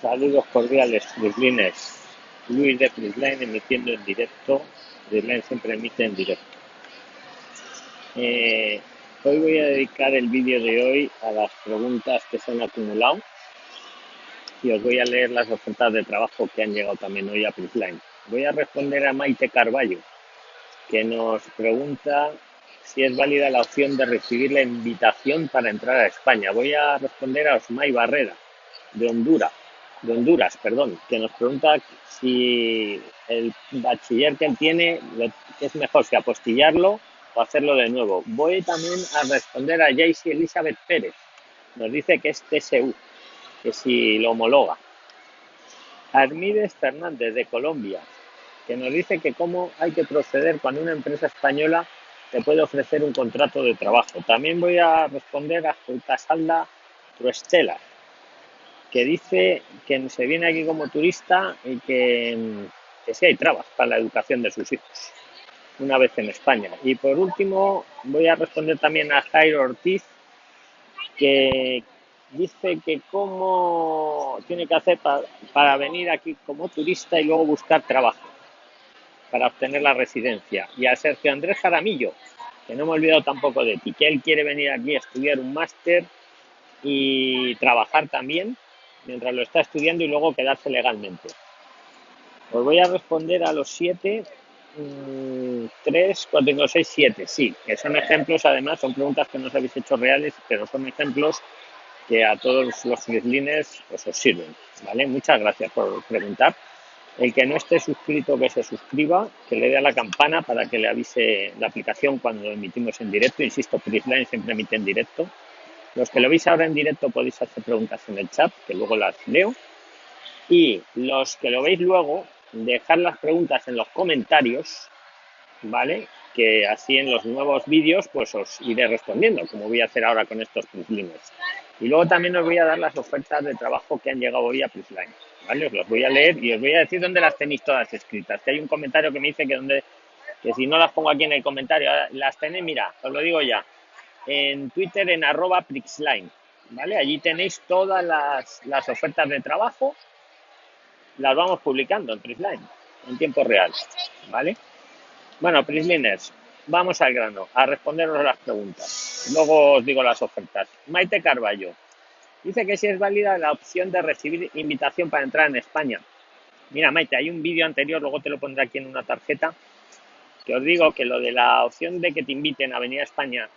Saludos cordiales, Frislines. Luis de Frisline emitiendo en directo. Frisline siempre emite en directo. Eh, hoy voy a dedicar el vídeo de hoy a las preguntas que se han acumulado y os voy a leer las ofertas de trabajo que han llegado también hoy a Frisline. Voy a responder a Maite Carballo, que nos pregunta si es válida la opción de recibir la invitación para entrar a España. Voy a responder a Osmay Barrera, de Honduras de Honduras, perdón, que nos pregunta si el bachiller que él tiene es mejor si apostillarlo o hacerlo de nuevo. Voy también a responder a Jaycee Elizabeth Pérez. Nos dice que es TSU, que si lo homologa. Armides Fernández de Colombia, que nos dice que cómo hay que proceder cuando una empresa española te puede ofrecer un contrato de trabajo. También voy a responder a Salda Truestela, que dice que se viene aquí como turista y que, que sí hay trabas para la educación de sus hijos, una vez en España. Y por último, voy a responder también a Jairo Ortiz, que dice que cómo tiene que hacer para, para venir aquí como turista y luego buscar trabajo para obtener la residencia. Y a Sergio Andrés Jaramillo, que no me he olvidado tampoco de ti, que él quiere venir aquí a estudiar un máster y trabajar también mientras lo está estudiando y luego quedarse legalmente. Os voy a responder a los siete, mm, tres, cuatro, cinco, seis, siete, sí, que son ejemplos, además, son preguntas que no os habéis hecho reales, pero son ejemplos que a todos los frislines pues, os sirven, ¿vale? Muchas gracias por preguntar. El que no esté suscrito, que se suscriba, que le dé a la campana para que le avise la aplicación cuando emitimos en directo. Insisto, Frislines siempre emite en directo. Los que lo veis ahora en directo podéis hacer preguntas en el chat, que luego las leo. Y los que lo veis luego, dejar las preguntas en los comentarios, ¿vale? Que así en los nuevos vídeos pues os iré respondiendo, como voy a hacer ahora con estos Prislines. Y luego también os voy a dar las ofertas de trabajo que han llegado hoy a Prisline, ¿vale? Os las voy a leer y os voy a decir dónde las tenéis todas escritas. Que hay un comentario que me dice que, donde, que si no las pongo aquí en el comentario, las tenéis, mira, os lo digo ya, en Twitter en arroba Prixline. ¿vale? Allí tenéis todas las, ofertas de trabajo, las vamos publicando en Prixline, en tiempo real. ¿vale? Bueno, Prixliners, vamos al grano, a responderos las preguntas. Luego os digo las ofertas. Maite Carballo dice que si es válida la opción de recibir invitación para entrar en España. Mira, Maite, hay un vídeo anterior, luego te lo pondré aquí en una tarjeta, que os digo que lo de la opción de que te inviten a venir a España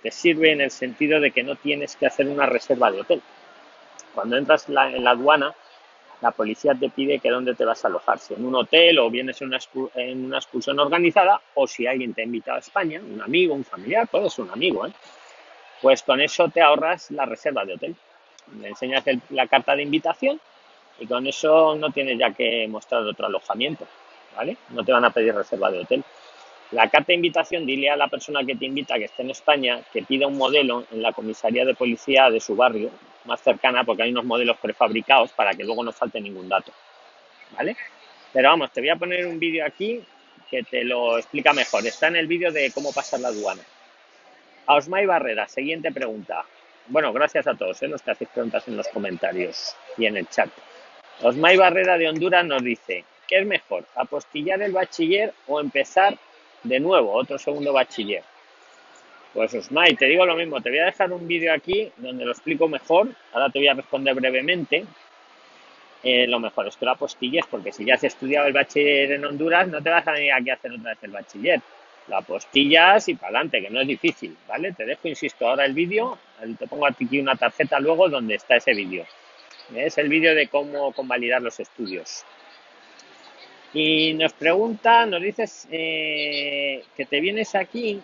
te sirve en el sentido de que no tienes que hacer una reserva de hotel. Cuando entras en la aduana, la policía te pide que dónde te vas a alojar, si en un hotel o vienes en una, una excursión organizada o si alguien te ha invitado a España, un amigo, un familiar, puede ser un amigo, ¿eh? pues con eso te ahorras la reserva de hotel. Le enseñas la carta de invitación y con eso no tienes ya que mostrar otro alojamiento, ¿vale? No te van a pedir reserva de hotel. La carta de invitación, dile a la persona que te invita que esté en España que pida un modelo en la comisaría de policía de su barrio más cercana, porque hay unos modelos prefabricados para que luego no falte ningún dato. ¿Vale? Pero vamos, te voy a poner un vídeo aquí que te lo explica mejor. Está en el vídeo de cómo pasar la aduana. A Osmay Barrera, siguiente pregunta. Bueno, gracias a todos ¿eh? los que hacéis preguntas en los comentarios y en el chat. Osmay Barrera de Honduras nos dice, ¿qué es mejor, apostillar el bachiller o empezar de nuevo, otro segundo bachiller. Pues Osmay, te digo lo mismo, te voy a dejar un vídeo aquí donde lo explico mejor, ahora te voy a responder brevemente. Eh, lo mejor es que lo apostilles, porque si ya has estudiado el bachiller en Honduras, no te vas a venir aquí a hacer otra vez el bachiller. Lo apostillas y para adelante, que no es difícil, ¿vale? Te dejo, insisto, ahora el vídeo, te pongo aquí una tarjeta luego donde está ese vídeo. Es el vídeo de cómo convalidar los estudios. Y nos pregunta, nos dices eh, que te vienes aquí.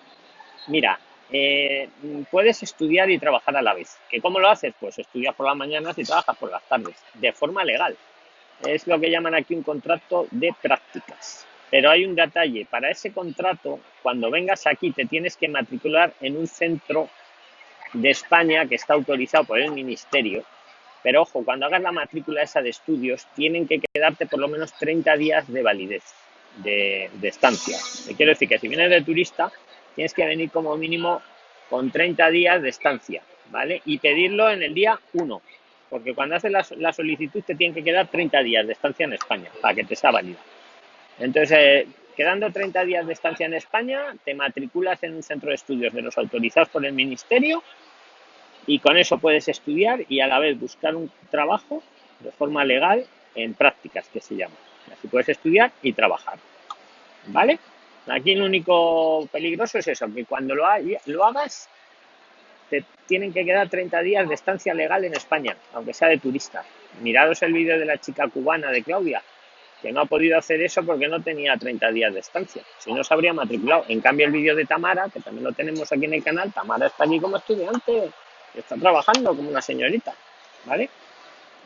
Mira, eh, puedes estudiar y trabajar a la vez. ¿Que ¿Cómo lo haces? Pues estudias por las mañanas y trabajas por las tardes, de forma legal. Es lo que llaman aquí un contrato de prácticas. Pero hay un detalle, para ese contrato, cuando vengas aquí te tienes que matricular en un centro de España que está autorizado por el ministerio pero ojo, cuando hagas la matrícula esa de estudios, tienen que quedarte por lo menos 30 días de validez de, estancia. Te quiero decir que si vienes de turista, tienes que venir como mínimo con 30 días de estancia, ¿vale? Y pedirlo en el día 1. porque cuando haces la, la solicitud te tienen que quedar 30 días de estancia en España para que te sea válida. Entonces, eh, quedando 30 días de estancia en España, te matriculas en un centro de estudios de los autorizados por el Ministerio y con eso puedes estudiar y a la vez buscar un trabajo de forma legal en prácticas, que se llama. Así puedes estudiar y trabajar. ¿Vale? Aquí lo único peligroso es eso, que cuando lo, lo hagas, te tienen que quedar 30 días de estancia legal en España, aunque sea de turista. Mirados el vídeo de la chica cubana de Claudia, que no ha podido hacer eso porque no tenía 30 días de estancia. Si no, se habría matriculado. En cambio, el vídeo de Tamara, que también lo tenemos aquí en el canal, Tamara está aquí como estudiante, está trabajando como una señorita, ¿vale?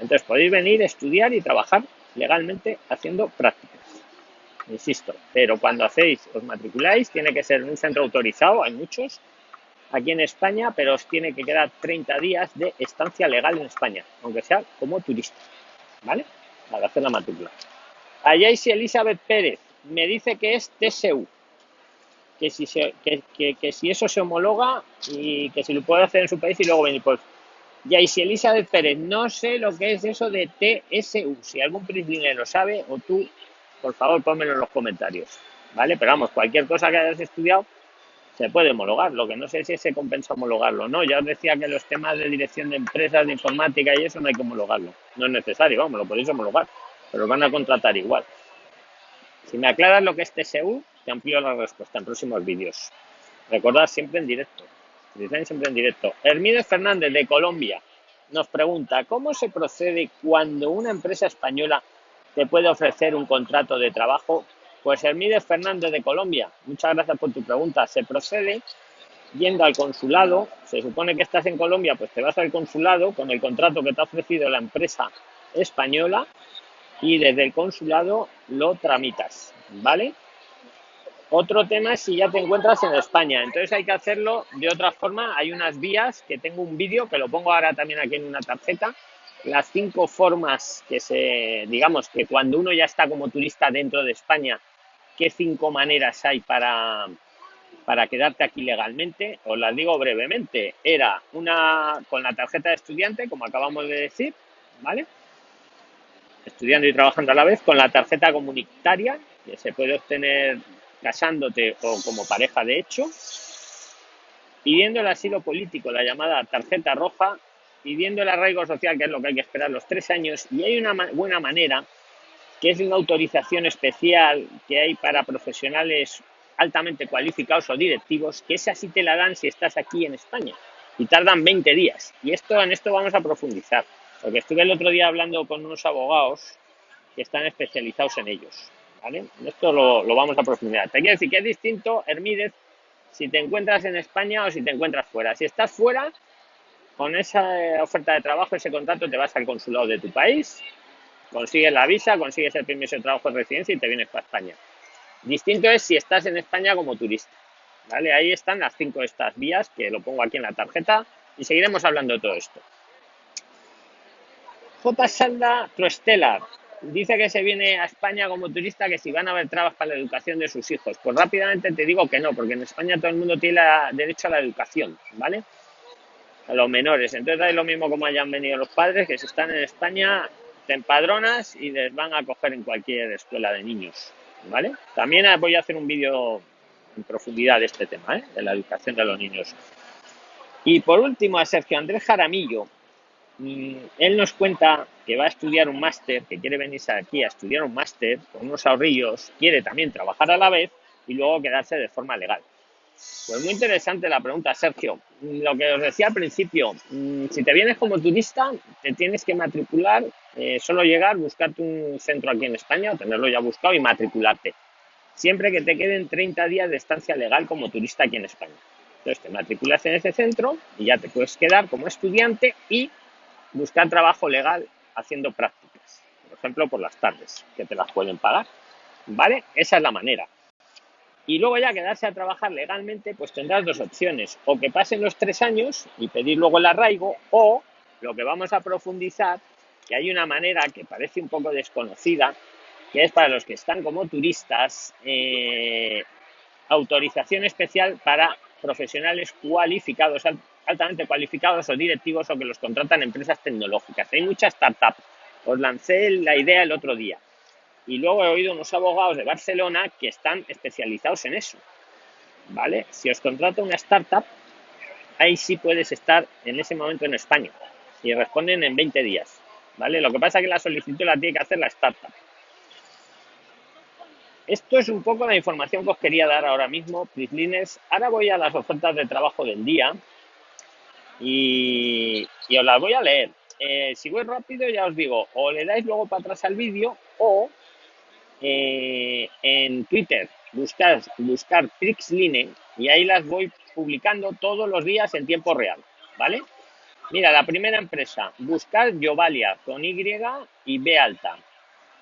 Entonces podéis venir, estudiar y trabajar legalmente haciendo prácticas. Insisto, pero cuando hacéis, os matriculáis, tiene que ser en un centro autorizado, hay muchos aquí en España, pero os tiene que quedar 30 días de estancia legal en España, aunque sea como turista, ¿vale? Para hacer la matrícula. Allá si Elizabeth Pérez me dice que es TSU, que si, se, que, si eso se homologa y que si lo puede hacer en su país y luego venir. Pues si Elizabeth Pérez, no sé lo que es eso de TSU. Si algún príncipe lo sabe o tú, por favor, pónmelo en los comentarios. ¿Vale? Pero vamos, cualquier cosa que hayas estudiado se puede homologar. Lo que no sé si se compensa homologarlo no. Ya os decía que los temas de dirección de empresas, de informática y eso no hay que homologarlo. No es necesario, vamos, lo podéis homologar pero van a contratar igual. Si me aclaras lo que es TSU, te amplío la respuesta en próximos vídeos. Recordad siempre en directo. siempre en directo. Hermídez Fernández de Colombia nos pregunta, ¿cómo se procede cuando una empresa española te puede ofrecer un contrato de trabajo? Pues Hermídez Fernández de Colombia, muchas gracias por tu pregunta. Se procede yendo al consulado, se supone que estás en Colombia, pues te vas al consulado con el contrato que te ha ofrecido la empresa española y desde el consulado lo tramitas, ¿vale? Otro tema es si ya te encuentras en España, entonces hay que hacerlo de otra forma. Hay unas vías que tengo un vídeo que lo pongo ahora también aquí en una tarjeta. Las cinco formas que se, digamos que cuando uno ya está como turista dentro de España, qué cinco maneras hay para, para quedarte aquí legalmente. Os las digo brevemente. Era una con la tarjeta de estudiante, como acabamos de decir, ¿vale? estudiando y trabajando a la vez, con la tarjeta comunitaria, que se puede obtener casándote o como pareja de hecho, pidiendo el asilo político, la llamada tarjeta roja, pidiendo el arraigo social, que es lo que hay que esperar los tres años, y hay una buena manera, que es una autorización especial que hay para profesionales altamente cualificados o directivos, que esa sí te la dan si estás aquí en España, y tardan 20 días. Y esto en esto vamos a profundizar. Porque estuve el otro día hablando con unos abogados que están especializados en ellos. ¿Vale? Esto lo, vamos a profundizar. Te quiero decir que es distinto, Hermídez, si te encuentras en España o si te encuentras fuera. Si estás fuera, con esa oferta de trabajo, ese contrato, te vas al consulado de tu país, consigues la visa, consigues el permiso de trabajo de residencia y te vienes para España. Distinto es si estás en España como turista. ¿vale? Ahí están las cinco estas vías, que lo pongo aquí en la tarjeta, y seguiremos hablando de todo esto. J. Salda Troestela dice que se viene a España como turista que si van a haber trabas para la educación de sus hijos. Pues rápidamente te digo que no, porque en España todo el mundo tiene derecho a la educación, ¿vale? A los menores. Entonces es lo mismo como hayan venido los padres, que si están en España te empadronas y les van a coger en cualquier escuela de niños, ¿vale? También voy a hacer un vídeo en profundidad de este tema, ¿eh? de la educación de los niños. Y por último, a Sergio Andrés Jaramillo, él nos cuenta que va a estudiar un máster, que quiere venirse aquí a estudiar un máster con unos ahorrillos, quiere también trabajar a la vez y luego quedarse de forma legal. Pues muy interesante la pregunta, Sergio. Lo que os decía al principio, mm, si te vienes como turista, te tienes que matricular, eh, solo llegar, buscarte un centro aquí en España, tenerlo ya buscado y matricularte. Siempre que te queden 30 días de estancia legal como turista aquí en España. Entonces te matriculas en ese centro y ya te puedes quedar como estudiante y buscar trabajo legal haciendo prácticas, por ejemplo, por las tardes, que te las pueden pagar, ¿vale? Esa es la manera. Y luego ya quedarse a trabajar legalmente, pues tendrás dos opciones, o que pasen los tres años y pedir luego el arraigo, o lo que vamos a profundizar, que hay una manera que parece un poco desconocida, que es para los que están como turistas, eh, autorización especial para profesionales cualificados altamente cualificados o directivos o que los contratan empresas tecnológicas. Hay muchas startups. Os lancé la idea el otro día. Y luego he oído unos abogados de Barcelona que están especializados en eso. ¿Vale? Si os contrata una startup, ahí sí puedes estar en ese momento en España. Y responden en 20 días. ¿Vale? Lo que pasa es que la solicitud la tiene que hacer la startup. Esto es un poco la información que os quería dar ahora mismo, Prislines. Ahora voy a las ofertas de trabajo del día y, os las voy a leer. Eh, si voy rápido, ya os digo, o le dais luego para atrás al vídeo o eh, en Twitter buscar, buscar Trixline y ahí las voy publicando todos los días en tiempo real, ¿vale? Mira, la primera empresa, buscar Yovalia con Y y B alta.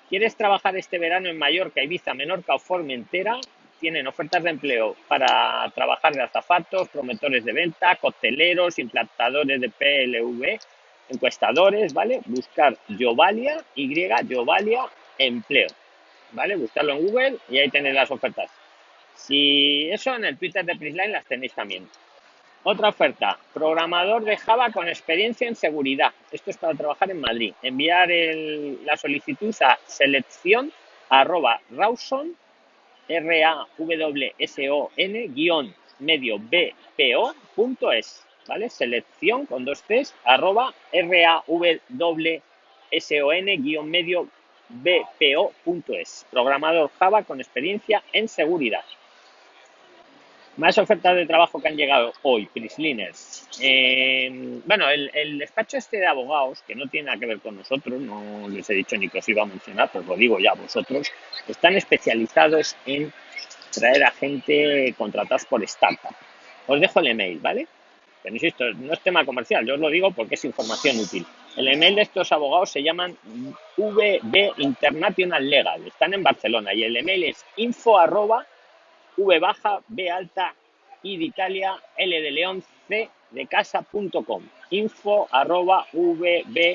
¿Quieres trabajar este verano en Mallorca, Ibiza, Menorca o Formentera? Tienen ofertas de empleo para trabajar de azafatos, promotores de venta, cocteleros, implantadores de PLV, encuestadores, ¿vale? Buscar Yovalia, Y, Yovalia, empleo, ¿vale? Buscarlo en Google y ahí tenéis las ofertas. Si eso en el Twitter de Prisline las tenéis también. Otra oferta, programador de Java con experiencia en seguridad. Esto es para trabajar en Madrid. Enviar la solicitud a selección arroba rawson, r a w s o n guion medio b p o punto es, ¿vale? Selección con dos T's arroba r a w s o n guion medio b p o punto es. Programador Java con experiencia en seguridad. Más ofertas de trabajo que han llegado hoy, Prisliners. Eh, bueno, el, despacho este de abogados, que no tiene nada que ver con nosotros, no les he dicho ni que os iba a mencionar, pues lo digo ya a vosotros, están especializados en traer a gente contratados por startup. Os dejo el email, ¿vale? Pero insisto, no es tema comercial, yo os lo digo porque es información útil. El email de estos abogados se llaman VB International Legal, están en Barcelona y el email es info V baja, B alta, I de Italia, L de León, C de casa.com. Info arroba vbilc.com.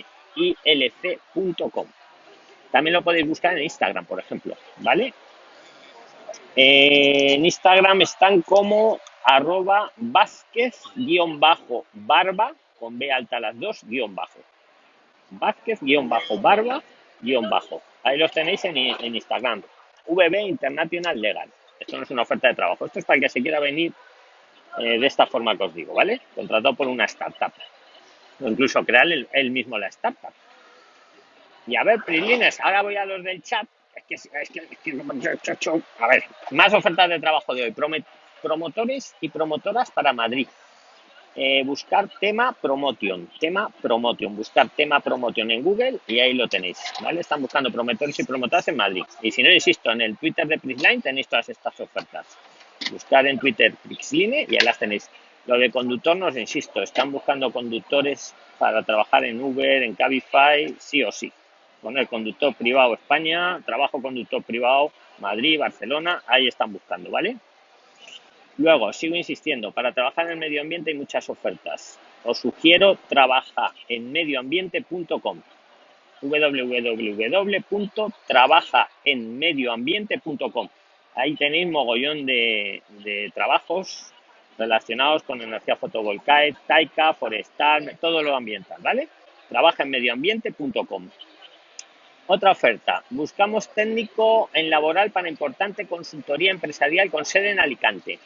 También lo podéis buscar en Instagram, por ejemplo, ¿vale? en Instagram están como arroba Vázquez guion bajo barba, con B alta las dos, guion bajo. Vázquez guion bajo barba, guion bajo. Ahí los tenéis en, en Instagram. VB International Legal. Esto no es una oferta de trabajo. Esto es para el que se quiera venir eh, de esta forma que os digo, ¿vale? Contratado por una startup. O incluso crear él, mismo la startup. Y a ver, Prilines, ahora voy a los del chat. Es que, es que, es que, a ver, más ofertas de trabajo de hoy. Promotores y promotoras para Madrid. Eh, buscar tema promotion, tema promotion, buscar tema promotion en Google y ahí lo tenéis, ¿vale? Están buscando promotores y promotoras en Madrid. Y si no, insisto, en el Twitter de Prisline tenéis todas estas ofertas. Buscar en Twitter Prixline y ahí las tenéis. Lo de conductor, no os insisto, están buscando conductores para trabajar en Uber, en Cabify, sí o sí. Con el conductor privado España, trabajo conductor privado Madrid, Barcelona, ahí están buscando, ¿vale? Luego, sigo insistiendo, para trabajar en el medio ambiente hay muchas ofertas. Os sugiero trabaja en medioambiente.com www.trabajaenmedioambiente.com Ahí tenéis mogollón de, trabajos relacionados con energía fotovoltaica, taica, forestal, todo lo ambiental, ¿vale? Trabaja en medioambiente.com. Otra oferta. Buscamos técnico en laboral para importante consultoría empresarial con sede en Alicante.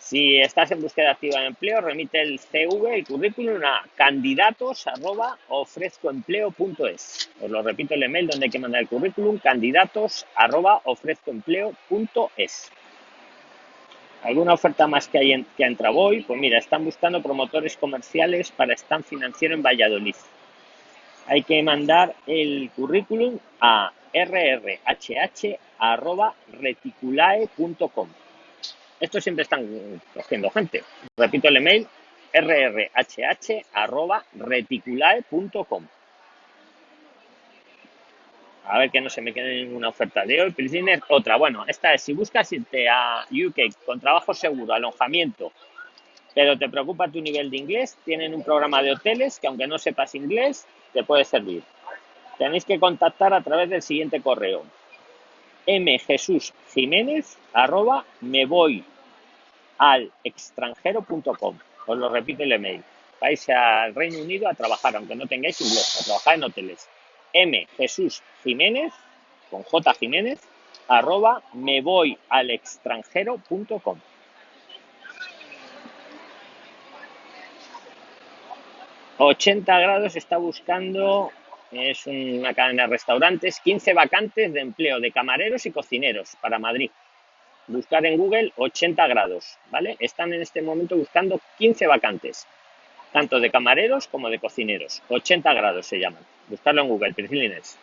Si estás en búsqueda activa de empleo, remite el CV, el currículum a candidatos arroba ofrezcoempleo.es. Os lo repito el email donde hay que mandar el currículum, candidatos arroba ofrezcoempleo.es. ¿Alguna oferta más que, hay que ha entrado hoy? Pues mira, están buscando promotores comerciales para stand financiero en Valladolid. Hay que mandar el currículum a rrhh.reticulae.com. Estos siempre están cogiendo gente. Repito el email, rrhh.reticulae.com. A ver que no se me quede ninguna oferta de hoy. Prisoner, otra. Bueno, esta es si buscas irte a UK con trabajo seguro, alojamiento, pero te preocupa tu nivel de inglés, tienen un programa de hoteles que aunque no sepas inglés, te puede servir. Tenéis que contactar a través del siguiente correo mjesusjiménez arroba me voy al extranjero.com Os lo repito el email. Vais al Reino Unido a trabajar, aunque no tengáis inglés, a trabajar en hoteles. M. Jesús Jiménez, con J. Jiménez, arroba me voy al extranjero.com. 80 grados está buscando, es una cadena de restaurantes, 15 vacantes de empleo de camareros y cocineros para Madrid. Buscar en Google 80 grados, ¿vale? Están en este momento buscando 15 vacantes, tanto de camareros como de cocineros. 80 grados se llaman. Buscarlo en Google, Priscilines.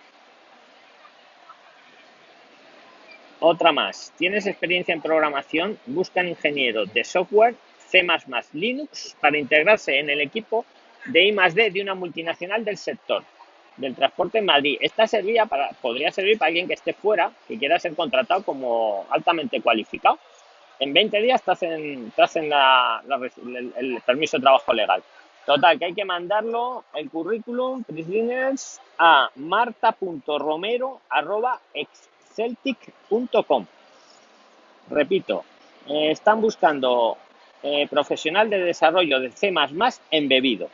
Otra más. ¿Tienes experiencia en programación? Buscan ingeniero de software C++ Linux para integrarse en el equipo de I más D de una multinacional del sector del transporte en Madrid. Esta serviría para, podría servir para alguien que esté fuera, que quiera ser contratado como altamente cualificado. En 20 días te hacen, te hacen el, permiso de trabajo legal. Total, que hay que mandarlo, el currículum, Prisliners, a marta.romero.exceltic.com. Repito, eh, están buscando eh, profesional de desarrollo de C++ embebido.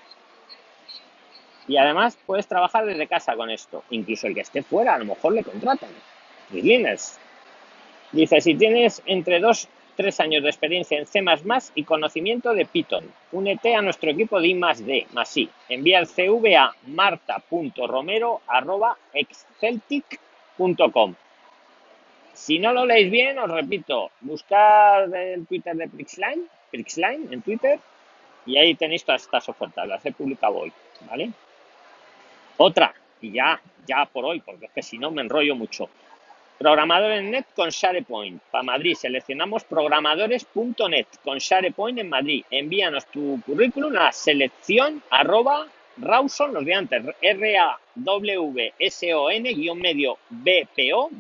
Y además puedes trabajar desde casa con esto. Incluso el que esté fuera, a lo mejor le contratan. Dice, si tienes entre 2 3 años de experiencia en C++ y conocimiento de Python, únete a nuestro equipo de I más D, más. Envía el CV a marta.romero.exceltic.com. Si no lo leéis bien, os repito, buscad el Twitter de Prixline, Prixline en Twitter, y ahí tenéis todas estas ofertas, las he publicado hoy, ¿vale? Otra, y ya, ya por hoy, porque es que si no me enrollo mucho. Programadores net con SharePoint. Para Madrid, seleccionamos programadores.net con SharePoint en Madrid. Envíanos tu currículum a selección arroba Rawson, los de antes, R-A-W-S-O-N, guion medio B-P-O,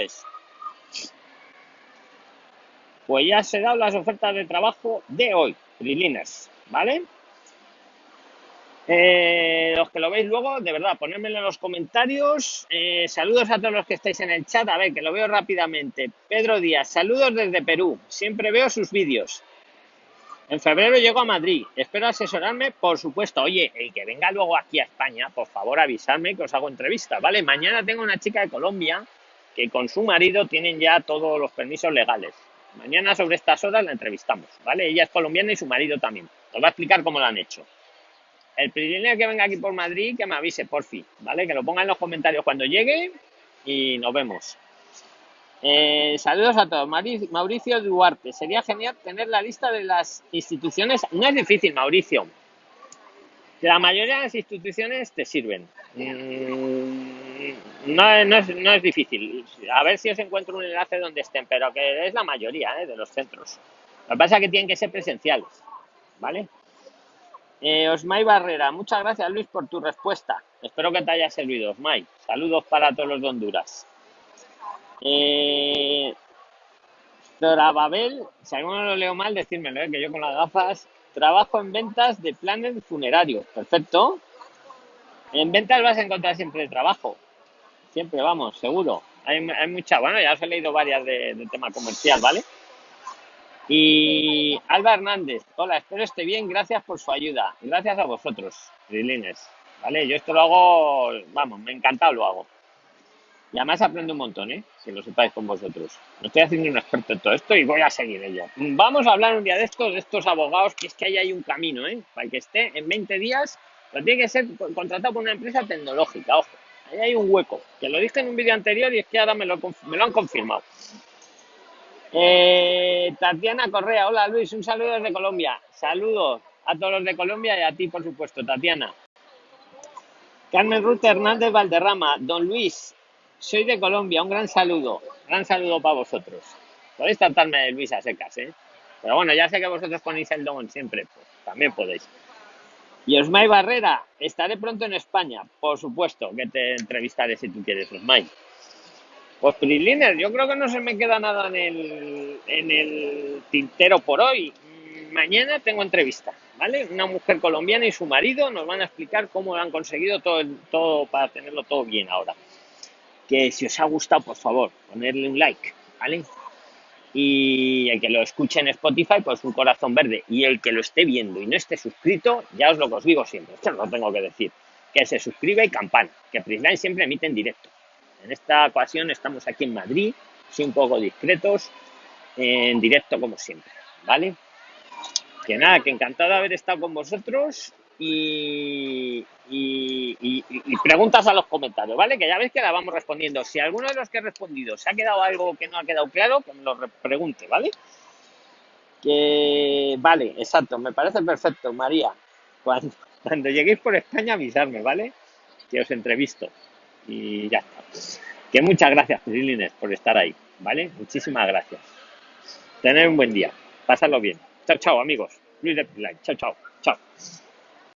es. Pues ya se dan las ofertas de trabajo de hoy, Prilinas, ¿vale? Eh, los que lo veis luego, de verdad, ponérmelo en los comentarios. Eh, saludos a todos los que estáis en el chat. A ver, que lo veo rápidamente. Pedro Díaz, saludos desde Perú. Siempre veo sus vídeos. En febrero llego a Madrid. Espero asesorarme, por supuesto. Oye, el que venga luego aquí a España, por favor avisarme que os hago entrevista, ¿vale? Mañana tengo una chica de Colombia que con su marido tienen ya todos los permisos legales. Mañana sobre estas horas la entrevistamos, ¿vale? Ella es colombiana y su marido también. Os va a explicar cómo lo han hecho. El primer que venga aquí por Madrid, que me avise, por fin, ¿vale? Que lo ponga en los comentarios cuando llegue y nos vemos. Eh, saludos a todos. Mauricio Duarte. Sería genial tener la lista de las instituciones. No es difícil, Mauricio. La mayoría de las instituciones te sirven. Mm, no, no, es, no, es, difícil. A ver si os encuentro un enlace donde estén, pero que es la mayoría ¿eh? de los centros. Lo que pasa es que tienen que ser presenciales. ¿Vale? Eh, Osmay Barrera, muchas gracias Luis por tu respuesta. Espero que te haya servido, Osmay. Saludos para todos los de Honduras. Eh, si alguno lo leo mal, decírmelo, eh, que yo con las gafas trabajo en ventas de planes funerarios. Perfecto. En ventas vas a encontrar siempre trabajo. Siempre, vamos, seguro. Hay, hay mucha, bueno, ya os he leído varias de, de tema comercial, ¿vale? Y Alba Hernández, hola, espero esté bien, gracias por su ayuda. Gracias a vosotros, Rilines. ¿Vale? Yo esto lo hago, vamos, me encanta lo hago. Y además aprendo un montón, ¿eh? Si lo sepáis con vosotros. Me estoy haciendo un experto en todo esto y voy a seguir ello. Vamos a hablar un día de estos, de estos abogados, que es que ahí hay un camino, ¿eh? Para que esté en 20 días, pero tiene que ser contratado por una empresa tecnológica, ojo. Ahí hay un hueco, que lo dije en un vídeo anterior y es que ahora me lo, me lo han confirmado. Eh, Tatiana Correa, hola Luis, un saludo desde Colombia. Saludos a todos los de Colombia y a ti, por supuesto, Tatiana. Carmen Ruth Hernández Valderrama, don Luis, soy de Colombia, un gran saludo, gran saludo para vosotros. Podéis tratarme de Luis a secas, ¿eh? Pero bueno, ya sé que vosotros ponéis el don siempre, pues también podéis. Y Osmay Barrera, estaré pronto en España, por supuesto que te entrevistaré si tú quieres, Osmay. Pues Priliner, yo creo que no se me queda nada en el, en el tintero por hoy. Mañana tengo entrevista, ¿vale? Una mujer colombiana y su marido nos van a explicar cómo han conseguido todo, todo para tenerlo todo bien ahora. Que si os ha gustado, por favor, ponerle un like, ¿vale? Y el que lo escuche en Spotify, pues un corazón verde. Y el que lo esté viendo y no esté suscrito, ya os lo que os digo siempre, esto lo tengo que decir, que se suscriba y campana, que Prisline siempre emite en directo. En esta ocasión estamos aquí en Madrid, sí un poco discretos, en directo como siempre, ¿vale? Que nada, que encantado de haber estado con vosotros y, y, y- y preguntas a los comentarios, ¿vale? Que ya veis que la vamos respondiendo. Si alguno de los que he respondido se ha quedado algo que no ha quedado claro, que me lo re- pregunte, ¿vale? Que vale, exacto, me parece perfecto, María. Cuando, cuando lleguéis por España, avisarme, ¿vale? Que os entrevisto. Y ya está. Que muchas gracias, Prilines, por estar ahí, ¿vale? Muchísimas gracias. Tener un buen día. Pasarlo bien. Chao, chao, amigos. Luis de Prisline. Chao, chao. Chao.